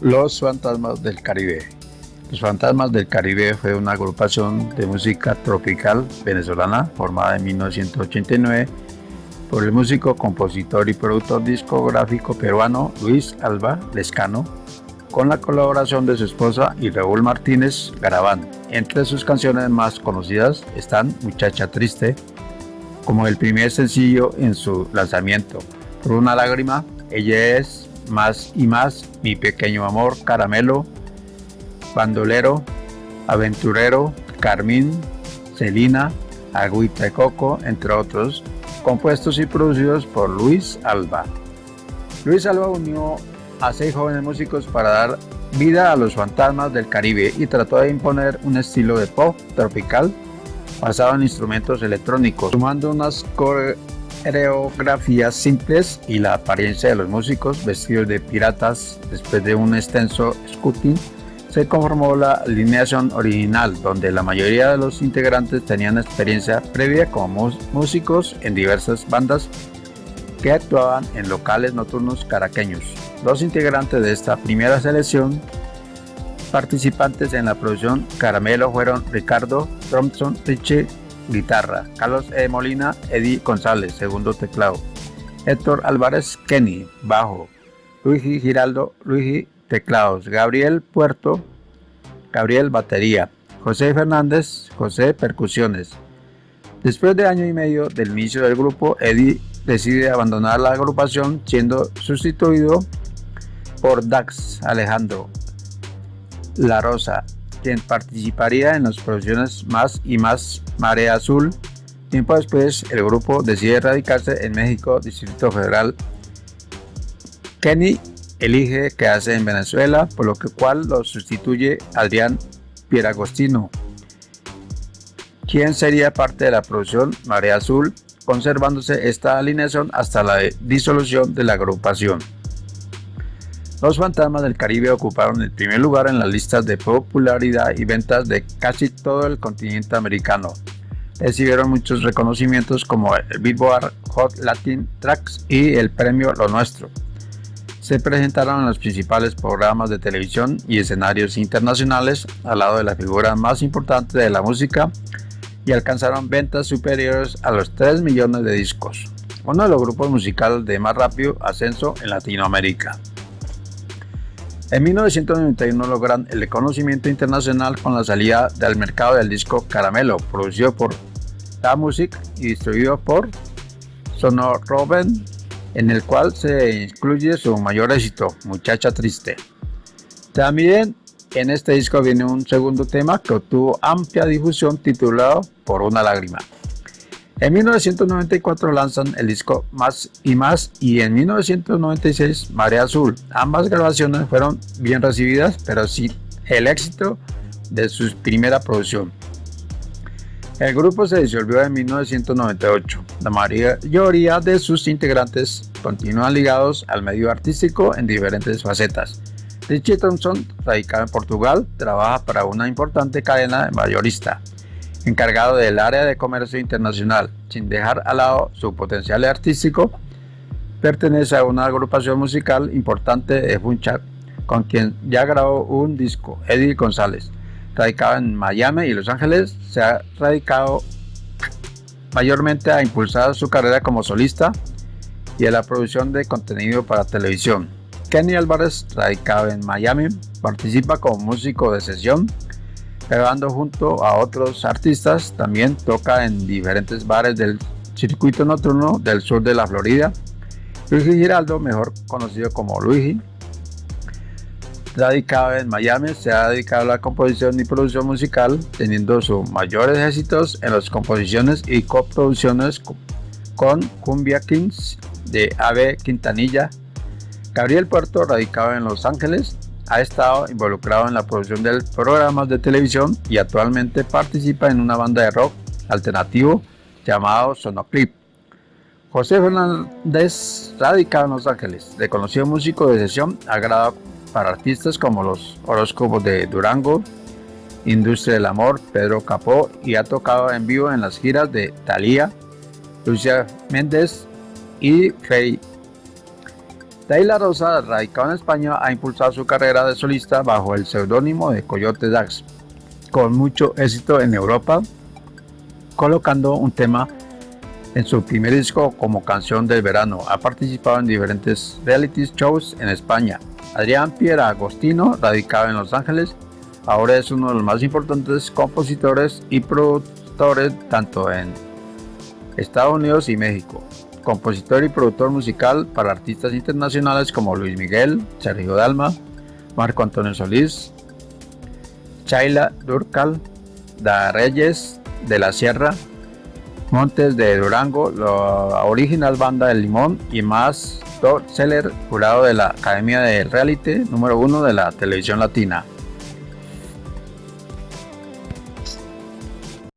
Los Fantasmas del Caribe. Los Fantasmas del Caribe fue una agrupación de música tropical venezolana formada en 1989 por el músico, compositor y productor discográfico peruano Luis Alba Lescano, con la colaboración de su esposa y Raúl Martínez Garabán. Entre sus canciones más conocidas están Muchacha Triste, como el primer sencillo en su lanzamiento, Por una lágrima, Ella es más y más, Mi pequeño amor, Caramelo, Bandolero, Aventurero, Carmín, Celina, Agüita de Coco, entre otros, compuestos y producidos por Luis Alba. Luis Alba unió a seis jóvenes músicos para dar vida a los fantasmas del Caribe y trató de imponer un estilo de pop tropical basado en instrumentos electrónicos, sumando unas coreografías simples y la apariencia de los músicos vestidos de piratas después de un extenso scouting se conformó la alineación original, donde la mayoría de los integrantes tenían experiencia previa como músicos en diversas bandas que actuaban en locales nocturnos caraqueños. Los integrantes de esta primera selección participantes en la producción Caramelo fueron Ricardo Thompson Richie, guitarra, Carlos E. Molina, Eddie González, segundo teclado, Héctor Álvarez Kenny, bajo, Luigi Giraldo, Luigi teclados, Gabriel Puerto, Gabriel batería, José Fernández, José percusiones. Después de año y medio del inicio del grupo, Eddie decide abandonar la agrupación siendo sustituido por Dax Alejandro La Rosa, quien participaría en las producciones Más y Más Marea Azul. Tiempo después, el grupo decide radicarse en México, Distrito Federal. Kenny elige quedarse en Venezuela, por lo que cual lo sustituye Adrián Pieragostino, quien sería parte de la producción Marea Azul, conservándose esta alineación hasta la disolución de la agrupación. Los Fantasmas del Caribe ocuparon el primer lugar en las listas de popularidad y ventas de casi todo el continente americano. Recibieron muchos reconocimientos como el Billboard Hot Latin Tracks y el premio Lo Nuestro se presentaron en los principales programas de televisión y escenarios internacionales al lado de la figura más importante de la música y alcanzaron ventas superiores a los 3 millones de discos, uno de los grupos musicales de más rápido ascenso en Latinoamérica. En 1991 logran el reconocimiento internacional con la salida del mercado del disco Caramelo, producido por La Music y distribuido por Sonor Robin en el cual se incluye su mayor éxito, Muchacha Triste. También en este disco viene un segundo tema que obtuvo amplia difusión titulado Por una lágrima. En 1994 lanzan el disco Más y Más y en 1996 Marea Azul. Ambas grabaciones fueron bien recibidas pero sin el éxito de su primera producción. El grupo se disolvió en 1998. La mayoría de sus integrantes continúan ligados al medio artístico en diferentes facetas. Richie Thompson, radicado en Portugal, trabaja para una importante cadena mayorista, encargado del área de comercio internacional, sin dejar al lado su potencial artístico. Pertenece a una agrupación musical importante de Funchak, con quien ya grabó un disco, Eddie González radicado en Miami y Los Ángeles, se ha radicado mayormente a impulsar su carrera como solista y a la producción de contenido para televisión. Kenny Álvarez, radicado en Miami, participa como músico de sesión, grabando junto a otros artistas, también toca en diferentes bares del circuito nocturno del sur de la Florida. Luigi Giraldo, mejor conocido como Luigi, radicado en Miami, se ha dedicado a la composición y producción musical, teniendo sus mayores éxitos en las composiciones y coproducciones con Cumbia Kings de Ave Quintanilla. Gabriel Puerto, radicado en Los Ángeles, ha estado involucrado en la producción de programas de televisión y actualmente participa en una banda de rock alternativo llamado Sonoclip. José Fernández, radicado en Los Ángeles, reconocido músico de sesión, ha grabado para artistas como los horóscopos de Durango, Industria del Amor, Pedro Capó y ha tocado en vivo en las giras de Thalía, Lucia Méndez y Faye. Taylor Rosa, radicado en España, ha impulsado su carrera de solista bajo el seudónimo de Coyote Dax, con mucho éxito en Europa, colocando un tema en su primer disco como canción del verano. Ha participado en diferentes reality shows en España. Adrián Piera Agostino, radicado en Los Ángeles, ahora es uno de los más importantes compositores y productores tanto en Estados Unidos y México. Compositor y productor musical para artistas internacionales como Luis Miguel, Sergio Dalma, Marco Antonio Solís, Chayla Durcal, Da Reyes de la Sierra, Montes de Durango, la original banda del Limón y más Seller, jurado de la Academia de Reality número uno de la televisión latina.